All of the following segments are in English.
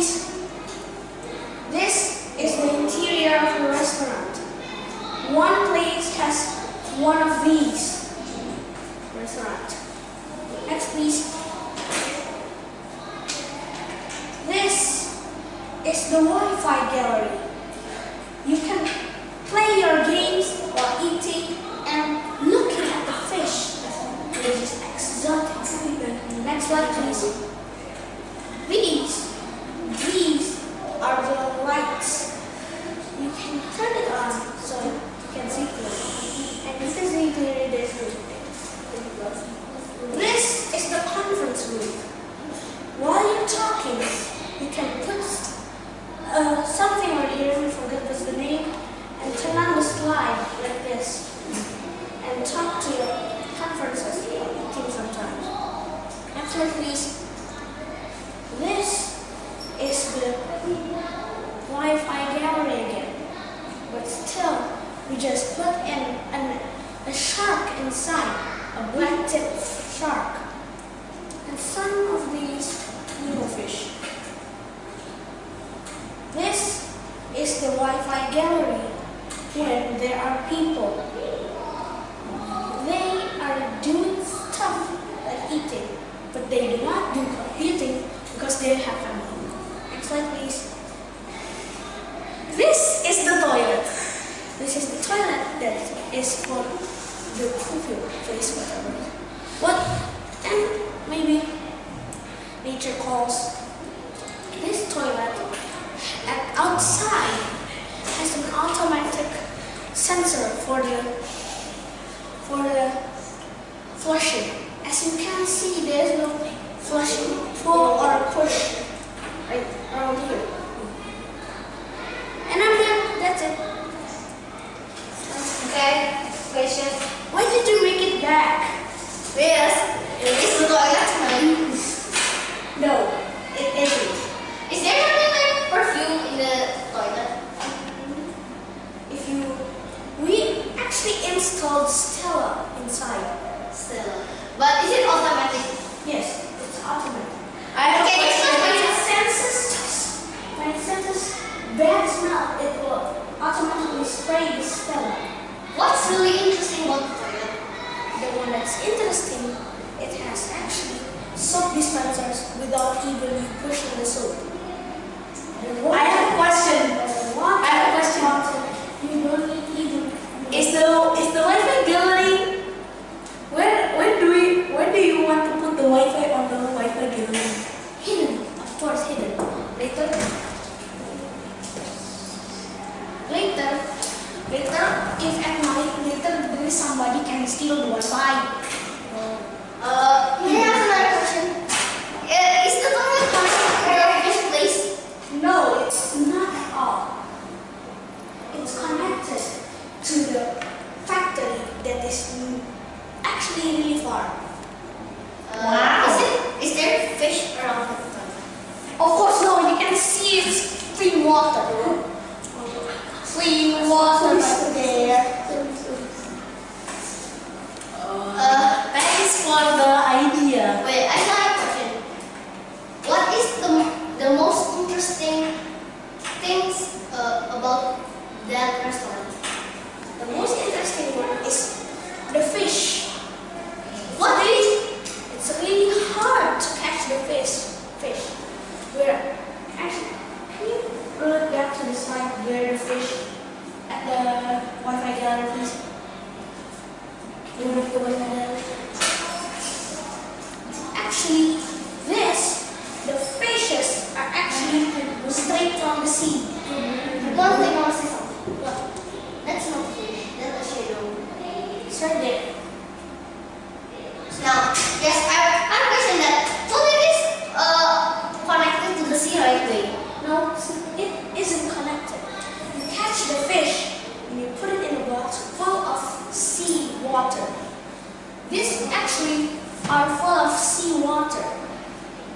please. This is the interior of a restaurant. One place has one of these. Restaurant. Next, please. This is the Wi-Fi gallery. You can play your games while eating and looking at the fish. Which is exotic. Next slide, please. These, these are the lights. You can turn it on so you can see clearly. And if you see clearly, there's This is the conference room. Talking, you can put uh, something over here, we forget what's the name, and turn on the slide like this. And talk to your conferences while eating sometimes. One, please. This is the Wi-Fi gallery again. But still, we just put in an, a shark inside, a black tip shark, and some of these little fish. This is the Wi-Fi gallery where there are people. They are doing stuff like eating, but they do not do computing because they have family. Next slide, please. This is the toilet. This is the toilet that is for the poopy place, whatever. What? And maybe nature calls this toilet at outside has an automatic sensor for the for the flushing. As you can see, there is no flushing pull or push right around here. And I'm done. That's it. Okay. Question. Why did you make it back? Yes. Is the toilet smelling? No, it isn't. Is there something like perfume in the toilet? If you, we actually installed Stella inside. Still. But is it automatic? Yes, it's automatic. I have a When question. it senses, when it senses bad smell, it will automatically spray the Stella. What's really interesting about the toilet? The one that's interesting, it has actually soap dispensers without even you pushing the soap. I have a question. I have a question. water, You don't need even. Is the is the Wi-Fi gallery? Where where do we where do you want to put the Wi-Fi on the Wi-Fi gallery? hidden? Of course, hidden. Later, later, later, if at night later there is somebody can steal the Wi-Fi. Uh, may I ask another question? Uh, is the toilet connected to your fish place? No, it's not at all. It's connected to the factory that is mm, actually really far. Uh, Wow. Is it? Is there fish around the toilet? Of course, no, you can see it's clean water. Clean water right there. Uh, Thanks for the idea. wait, I got a question. What is the the most interesting things uh, about that restaurant? The most interesting one is the fish. What is? It's really hard to catch the fish. Fish. Where actually, can you roll it back to the side where the fish at the Wi-Fi gallery, please? You want to go in there? Actually, this, the fishes are actually straight from the sea. One thing I want to say something. What? That's not fish. That's a shadow. Right there. Now, yes, I I have a question that toilet is uh connected to the sea right way. No, it isn't connected. You catch the fish and you put it in a box full of sea water. These actually are full of sea water.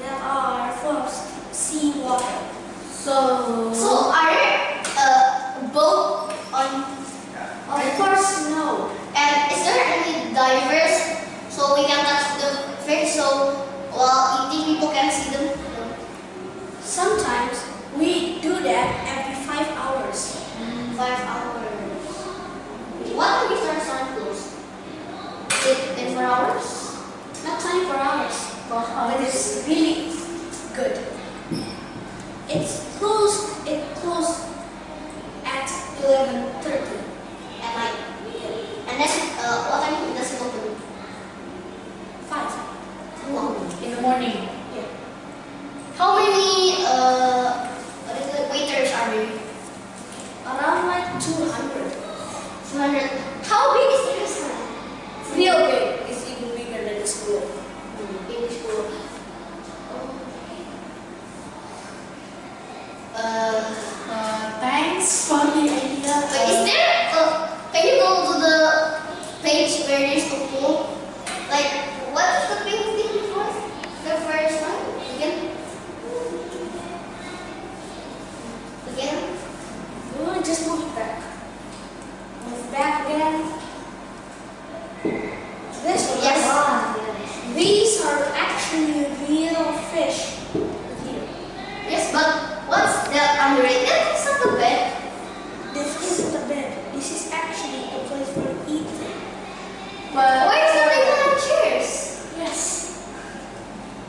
That are full of sea water. So So are there uh boat on Of course, no. and is there can see them? No. Sometimes we do that every five hours. Five hours. What time is our sun close? Is it 24 hours? Not 24 hours, but it's really good. It's closed, it closed at 11.30. At night. And then, uh, what time does it open? 5. Wow. In the morning. Yeah. How many, uh, what is it, waiters are there? Around like 200. 200. How big is the restaurant? Real big. It's even bigger than the school. In school. Uh, Uh, thanks for the idea. but is there, uh, can you go to the page where there's a pool? Like, what is the pink thing before? The first one? Again? Again? We want to just move it back. Move back again. This one. Yes. right? These are actually real fish. Here. Yes, but what's the under it? That's not a bed. This isn't a bed. This is actually a place for eating. But Why is there like on chairs? Yes.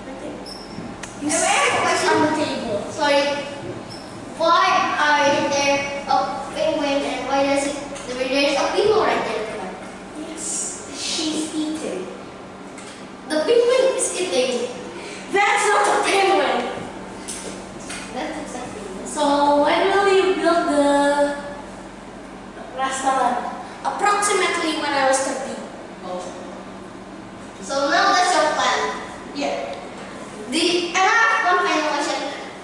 Right there. I You have sit a question. on the table. Sorry. Why are there a penguin and why does it there's a people right there? Yes. She's eating. The penguin is eating. That's not a penguin. That's exactly this. so when will you build the restaurant? Approximately when I was 30. So now that's your plan. Yeah. The and I have one final question.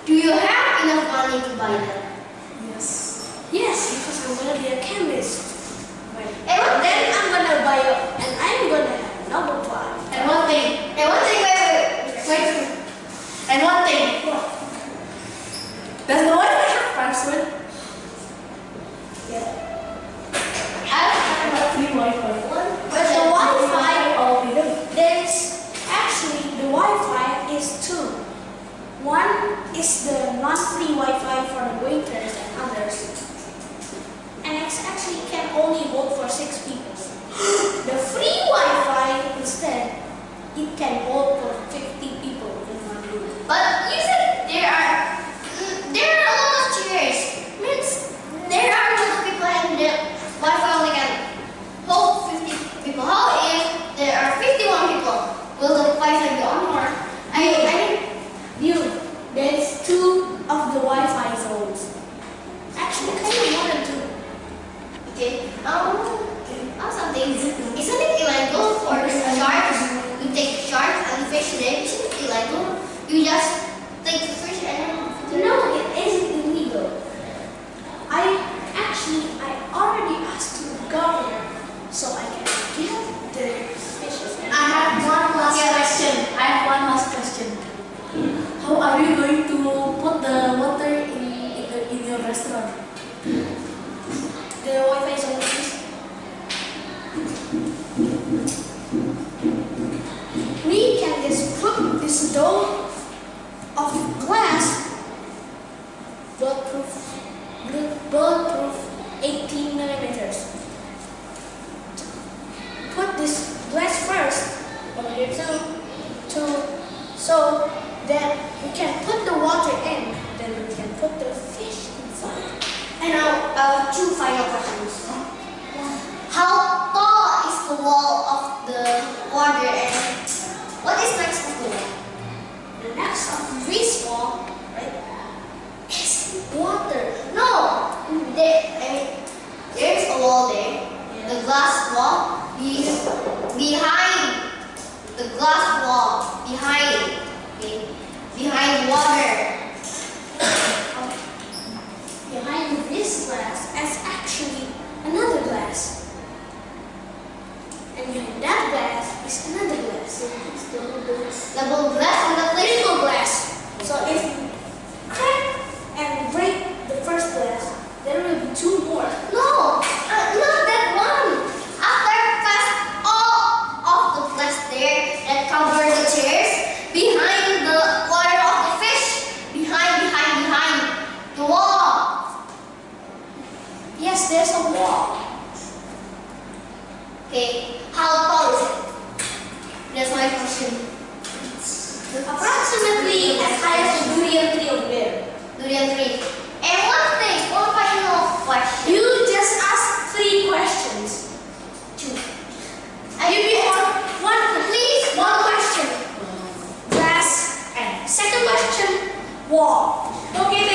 Do you have enough money to buy that? Yes. Yes, because I'm gonna be a chemist. And And one then thing, I'm gonna buy a, and I'm gonna have a Nobel Prize. And one thing. and one thing, wait, wait, wait. And one thing. Does no Wi-Fi have password? Yeah. I have Not free Wi-Fi. But the. Wi-Fi, there's actually the Wi-Fi is two. One is the non-free Wi-Fi for the waiters and others, and it's actually can only hold for six people. the free Wi-Fi instead, it can hold for 50 people in one room. But you said there are mm, there are a lot of chairs. Means there are a lot of people and the Wi-Fi only can hold 50 people. How if there are 51 people? Will the Wi-Fi be on or? I I mean, Dude, there's two of the Wi-Fi zones. Actually, kind of more than two. okay. Um, um something. Isn't it illegal for sharks? You take sharks and fish them. Isn't it illegal? You just take the fish and then No, it isn't illegal. I actually, I already asked the governor so I can get the fishes. I have one last Yeah. question. I have one last question. How are you going to put the water in in, the, in your restaurant? the Wi-Fi is. We can just put this dome of glass, bulletproof, bulletproof 18 millimeters. Put this glass first, over here too, to, so that we can put the water in, then we can put the fish inside. And now, uh, two final questions. How tall is the wall of the water and what is next to the wall? The next of this wall, right, is water. No, there, I mean, there's a wall there, the glass wall. Be, behind the glass wall, behind, okay, behind water. Behind this glass is actually another glass. And behind that glass is another glass. Double glass and the place. Triple glass. So if you crack and break the first glass, there will be two more. No, uh, not that one. After cast all of the glass there that cover the chairs, behind the Okay, how tall is it? That's my question. Approximately as high as the durian tree over there. Durian tree. And one thing, one final question. You just ask three questions. Two. You be on one, Please, one question. Grass and second question, wall. Okay,